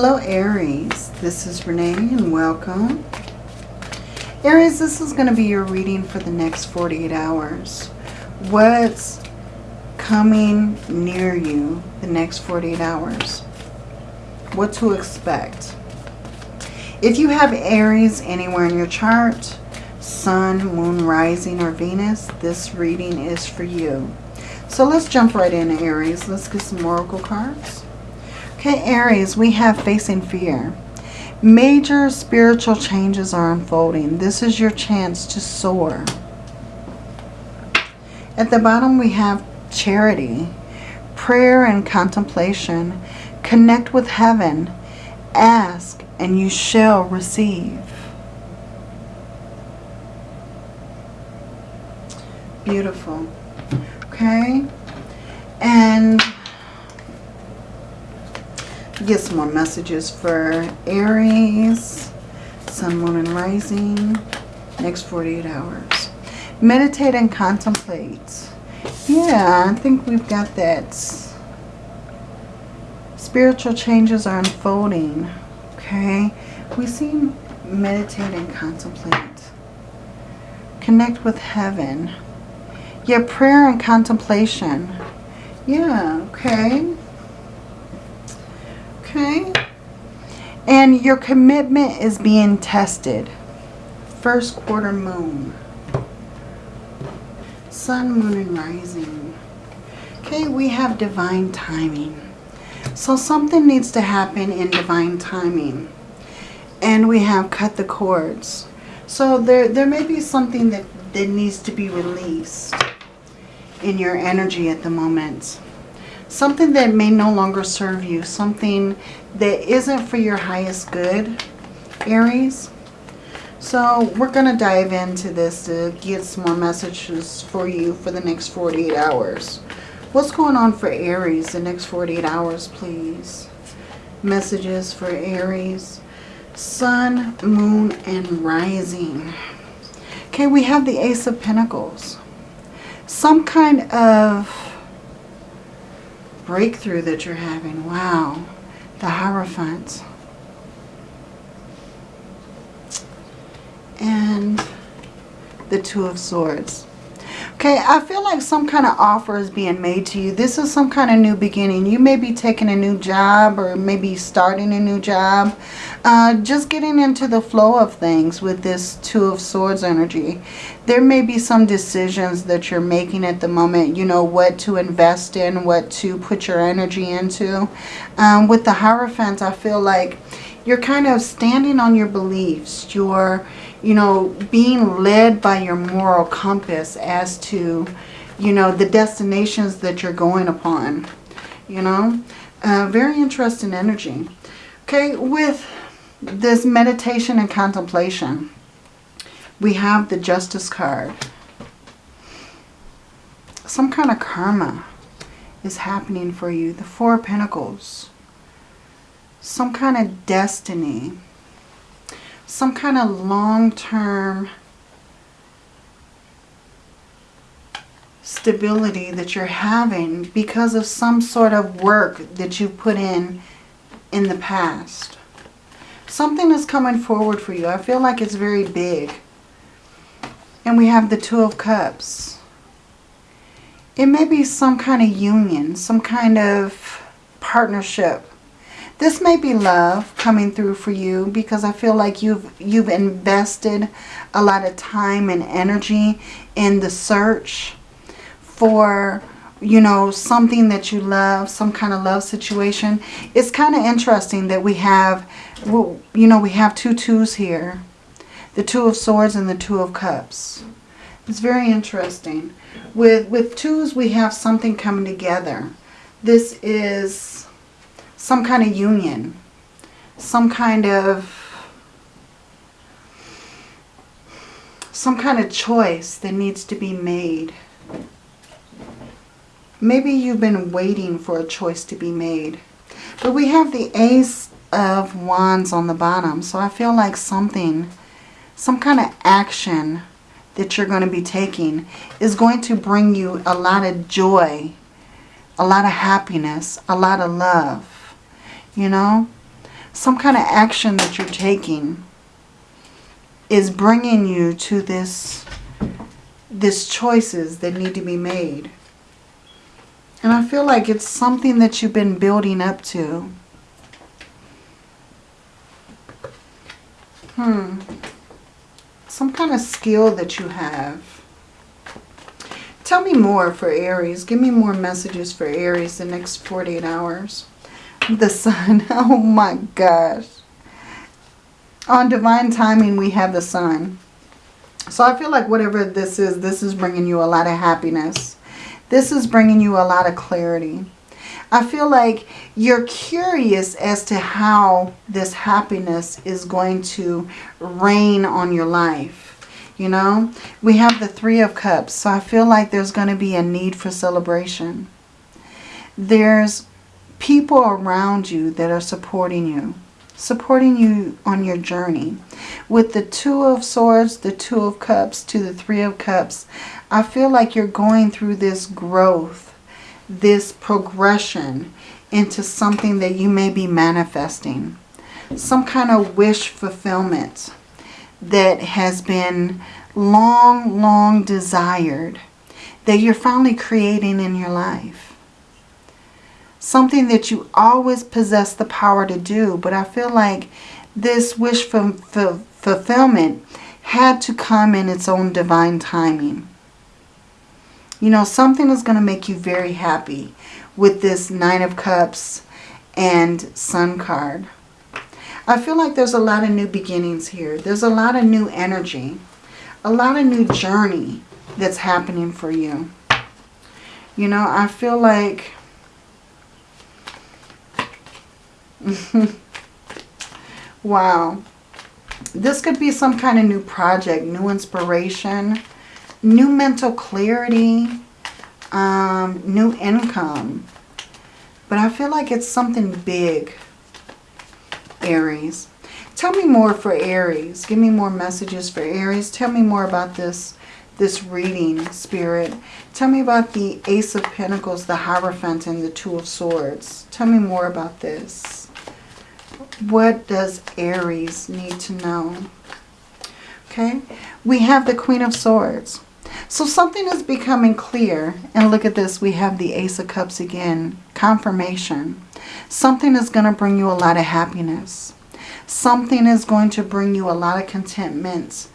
Hello Aries, this is Renee and welcome. Aries, this is going to be your reading for the next 48 hours. What's coming near you the next 48 hours? What to expect? If you have Aries anywhere in your chart, Sun, Moon, Rising, or Venus, this reading is for you. So let's jump right in, Aries. Let's get some Oracle cards. Okay, Aries, we have Facing Fear. Major spiritual changes are unfolding. This is your chance to soar. At the bottom, we have Charity. Prayer and contemplation. Connect with heaven. Ask and you shall receive. Beautiful. Okay. And get some more messages for Aries, Sun, Moon, and Rising. Next 48 hours. Meditate and contemplate. Yeah, I think we've got that. Spiritual changes are unfolding. Okay. We see meditate and contemplate. Connect with heaven. Yeah, prayer and contemplation. Yeah, okay. Okay. And your commitment is being tested. First quarter moon. Sun, moon, and rising. Okay, we have divine timing. So something needs to happen in divine timing. And we have cut the cords. So there, there may be something that, that needs to be released in your energy at the moment something that may no longer serve you, something that isn't for your highest good, Aries. So we're going to dive into this to get some more messages for you for the next 48 hours. What's going on for Aries the next 48 hours, please? Messages for Aries. Sun, Moon, and Rising. Okay, we have the Ace of Pentacles. Some kind of breakthrough that you're having. Wow. The Hierophant. And the Two of Swords. Okay, I feel like some kind of offer is being made to you. This is some kind of new beginning. You may be taking a new job or maybe starting a new job. Uh, just getting into the flow of things with this Two of Swords energy. There may be some decisions that you're making at the moment. You know, what to invest in, what to put your energy into. Um, with the Hierophant, I feel like you're kind of standing on your beliefs. You're you know, being led by your moral compass as to, you know, the destinations that you're going upon, you know. Uh, very interesting energy. Okay, with this meditation and contemplation, we have the Justice card. Some kind of karma is happening for you. The Four Pentacles. Some kind of destiny some kind of long-term stability that you're having because of some sort of work that you put in in the past. Something is coming forward for you. I feel like it's very big. And we have the Two of Cups. It may be some kind of union, some kind of partnership this may be love coming through for you because I feel like you've you've invested a lot of time and energy in the search for you know something that you love some kind of love situation. It's kind of interesting that we have well, you know we have two twos here the two of swords and the two of cups. It's very interesting. With with twos we have something coming together. This is some kind of union, some kind of some kind of choice that needs to be made. Maybe you've been waiting for a choice to be made. But we have the Ace of Wands on the bottom. So I feel like something, some kind of action that you're going to be taking is going to bring you a lot of joy, a lot of happiness, a lot of love you know. some kind of action that you're taking is bringing you to this, this choices that need to be made. And I feel like it's something that you've been building up to. Hmm. Some kind of skill that you have. Tell me more for Aries. Give me more messages for Aries the next 48 hours. The sun. Oh my gosh. On divine timing, we have the sun. So I feel like whatever this is, this is bringing you a lot of happiness. This is bringing you a lot of clarity. I feel like you're curious as to how this happiness is going to rain on your life. You know, we have the Three of Cups. So I feel like there's going to be a need for celebration. There's people around you that are supporting you. Supporting you on your journey. With the Two of Swords, the Two of Cups to the Three of Cups, I feel like you're going through this growth, this progression into something that you may be manifesting. Some kind of wish fulfillment that has been long, long desired that you're finally creating in your life. Something that you always possess the power to do, but I feel like this wish for, fulfillment had to come in its own divine timing. You know, something is going to make you very happy with this Nine of Cups and Sun card. I feel like there's a lot of new beginnings here. There's a lot of new energy. A lot of new journey that's happening for you. You know, I feel like... wow. This could be some kind of new project, new inspiration, new mental clarity, um, new income. But I feel like it's something big Aries. Tell me more for Aries. Give me more messages for Aries. Tell me more about this, this reading, Spirit. Tell me about the Ace of Pentacles, the Hierophant, and the Two of Swords. Tell me more about this. What does Aries need to know? Okay, we have the Queen of Swords. So something is becoming clear. And look at this. We have the Ace of Cups again. Confirmation. Something is going to bring you a lot of happiness. Something is going to bring you a lot of contentment.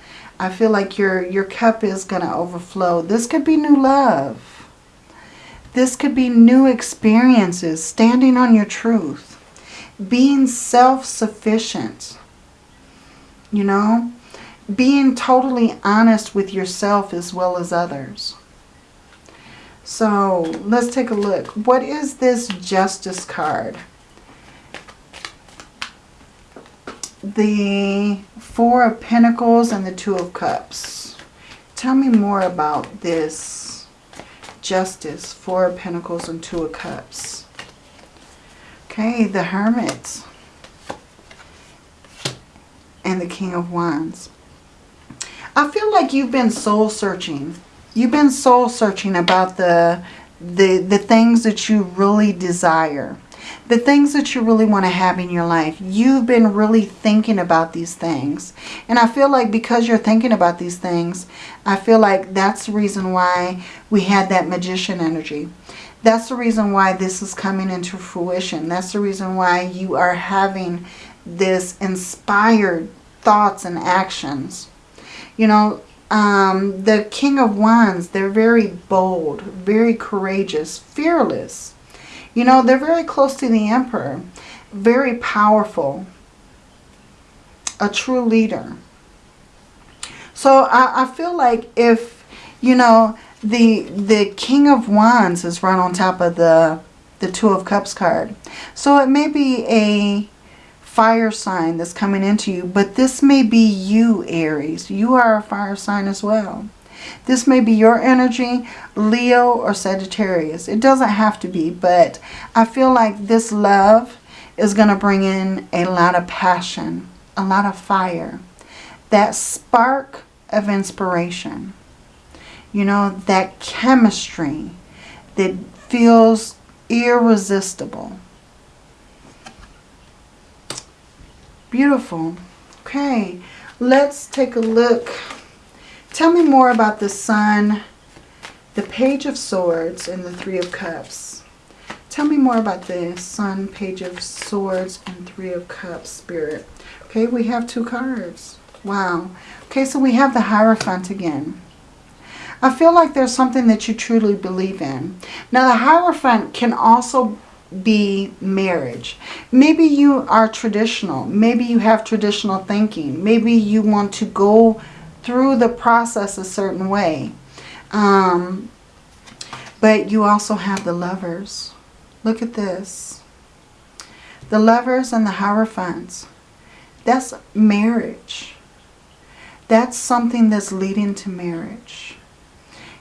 I feel like your, your cup is going to overflow. This could be new love. This could be new experiences. Standing on your truth. Being self-sufficient. You know? Being totally honest with yourself as well as others. So let's take a look. What is this Justice card? The Four of Pentacles and the Two of Cups. Tell me more about this Justice, Four of Pentacles and Two of Cups. Okay, the Hermit and the King of Wands. I feel like you've been soul searching You've been soul searching about the, the, the things that you really desire. The things that you really want to have in your life. You've been really thinking about these things. And I feel like because you're thinking about these things, I feel like that's the reason why we had that magician energy. That's the reason why this is coming into fruition. That's the reason why you are having this inspired thoughts and actions. You know, um, the King of Wands, they're very bold, very courageous, fearless. You know, they're very close to the Emperor, very powerful, a true leader. So I, I feel like if, you know, the the King of Wands is right on top of the, the Two of Cups card. So it may be a fire sign that's coming into you. But this may be you, Aries. You are a fire sign as well. This may be your energy, Leo or Sagittarius. It doesn't have to be, but I feel like this love is going to bring in a lot of passion, a lot of fire. That spark of inspiration. You know, that chemistry that feels irresistible. Beautiful. Okay, let's take a look. Tell me more about the Sun, the Page of Swords, and the Three of Cups. Tell me more about the Sun, Page of Swords, and Three of Cups, Spirit. Okay, we have two cards. Wow. Okay, so we have the Hierophant again. I feel like there's something that you truly believe in. Now, the Hierophant can also be marriage. Maybe you are traditional. Maybe you have traditional thinking. Maybe you want to go through the process a certain way. Um, but you also have the lovers. Look at this. The lovers and the hierophants. That's marriage. That's something that's leading to marriage.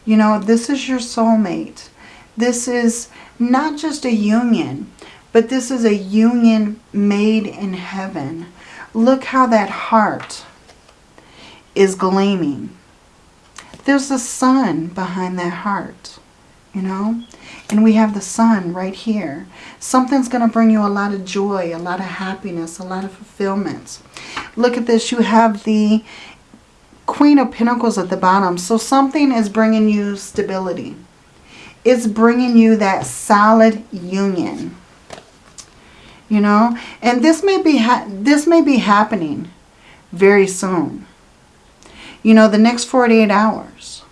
You know, this is your soulmate. This is not just a union, but this is a union made in heaven. Look how that heart is gleaming. There's the sun behind that heart, you know? And we have the sun right here. Something's going to bring you a lot of joy, a lot of happiness, a lot of fulfillment. Look at this. You have the Queen of Pentacles at the bottom. So something is bringing you stability. It's bringing you that solid union. You know, and this may be this may be happening very soon. You know, the next 48 hours.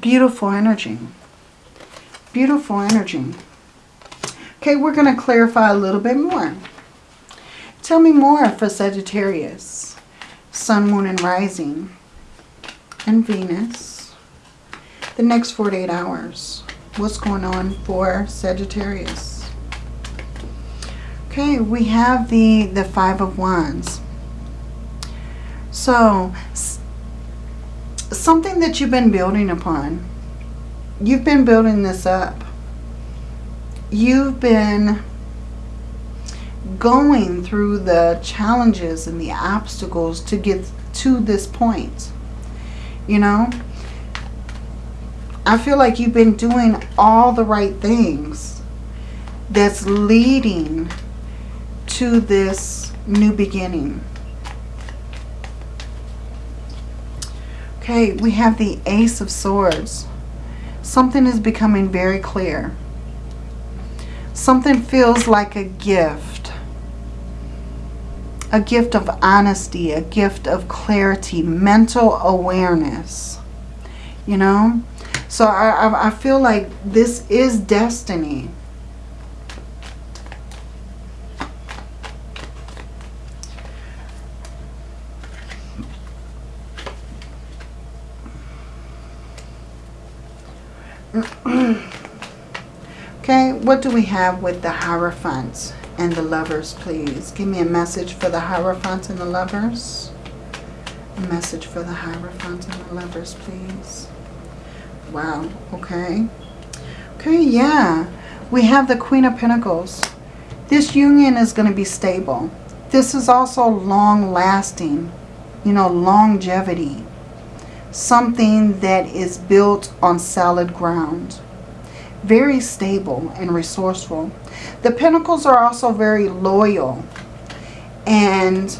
Beautiful energy. Beautiful energy. Okay, we're going to clarify a little bit more. Tell me more for Sagittarius. Sun, Moon, and Rising. And Venus. The next 48 hours. What's going on for Sagittarius? Okay, we have the, the Five of Wands. So, something that you've been building upon you've been building this up. You've been going through the challenges and the obstacles to get to this point. You know? I feel like you've been doing all the right things that's leading to this new beginning. Okay, we have the Ace of Swords something is becoming very clear. Something feels like a gift. A gift of honesty, a gift of clarity, mental awareness. You know? So I, I feel like this is destiny. okay, what do we have with the Hierophants and the Lovers, please? Give me a message for the Hierophants and the Lovers. A message for the Hierophants and the Lovers, please. Wow, okay. Okay, yeah. We have the Queen of Pentacles. This union is going to be stable. This is also long-lasting, you know, longevity something that is built on solid ground. Very stable and resourceful. The Pentacles are also very loyal and,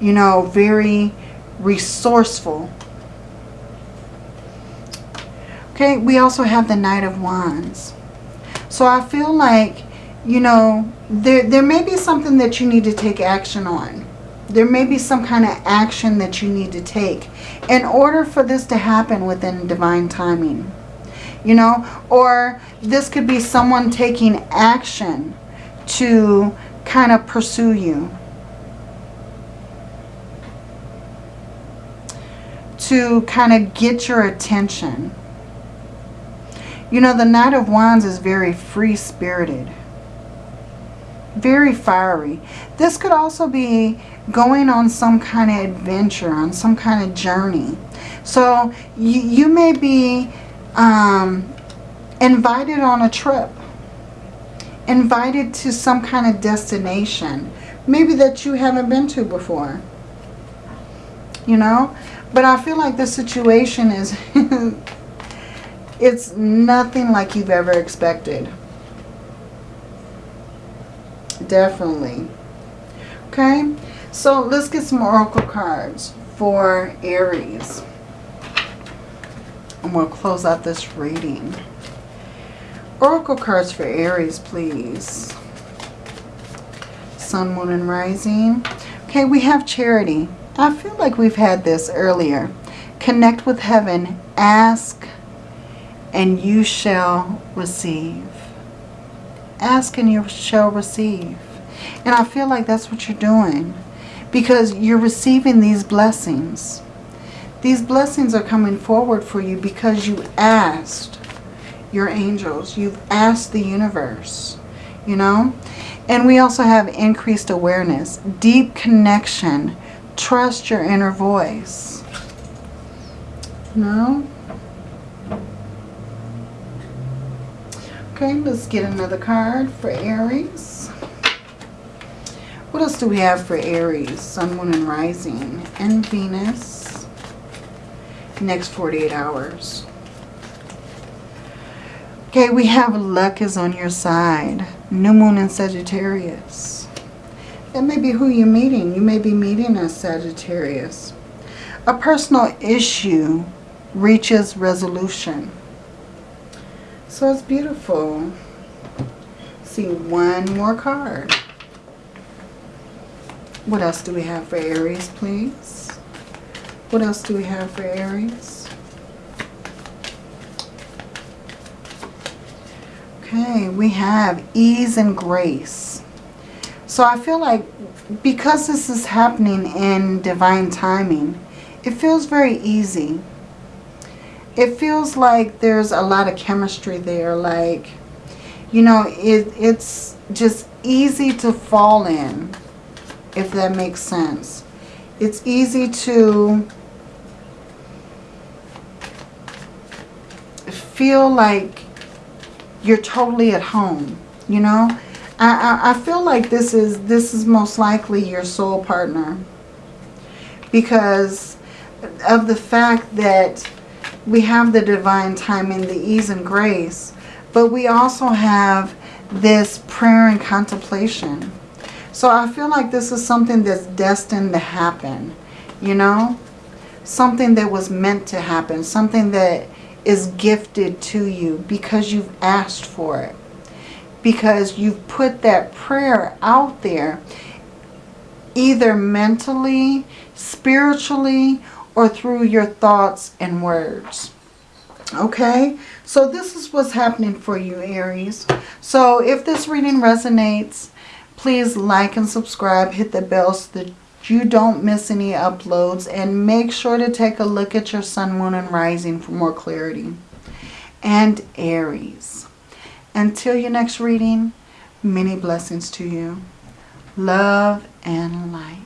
you know, very resourceful. Okay, we also have the Knight of Wands. So I feel like, you know, there, there may be something that you need to take action on. There may be some kind of action that you need to take in order for this to happen within divine timing. You know, or this could be someone taking action to kind of pursue you. To kind of get your attention. You know, the Knight of Wands is very free-spirited. Very fiery. This could also be going on some kind of adventure, on some kind of journey. So you, you may be um, invited on a trip, invited to some kind of destination, maybe that you haven't been to before. You know? But I feel like the situation is, it's nothing like you've ever expected. Definitely. Okay, so let's get some oracle cards for Aries. And we'll close out this reading. Oracle cards for Aries, please. Sun, Moon, and Rising. Okay, we have Charity. I feel like we've had this earlier. Connect with heaven. Ask and you shall receive. Ask and you shall receive. And I feel like that's what you're doing. Because you're receiving these blessings. These blessings are coming forward for you because you asked your angels. You've asked the universe. You know? And we also have increased awareness. Deep connection. Trust your inner voice. No? Okay, let's get another card for Aries. What else do we have for Aries? Sun, Moon, and Rising. And Venus. Next 48 hours. Okay, we have luck is on your side. New Moon in Sagittarius. That may be who you're meeting. You may be meeting a Sagittarius. A personal issue reaches resolution. So it's beautiful. See one more card. What else do we have for Aries, please? What else do we have for Aries? Okay, we have ease and grace. So I feel like because this is happening in divine timing, it feels very easy it feels like there's a lot of chemistry there. Like, you know, it, it's just easy to fall in, if that makes sense. It's easy to feel like you're totally at home, you know. I, I, I feel like this is this is most likely your soul partner because of the fact that we have the divine timing, the ease and grace, but we also have this prayer and contemplation. So I feel like this is something that's destined to happen, you know? Something that was meant to happen, something that is gifted to you because you've asked for it. Because you've put that prayer out there, either mentally, spiritually, or through your thoughts and words. Okay, so this is what's happening for you, Aries. So if this reading resonates, please like and subscribe. Hit the bell so that you don't miss any uploads. And make sure to take a look at your sun, moon, and rising for more clarity. And Aries. Until your next reading, many blessings to you. Love and light.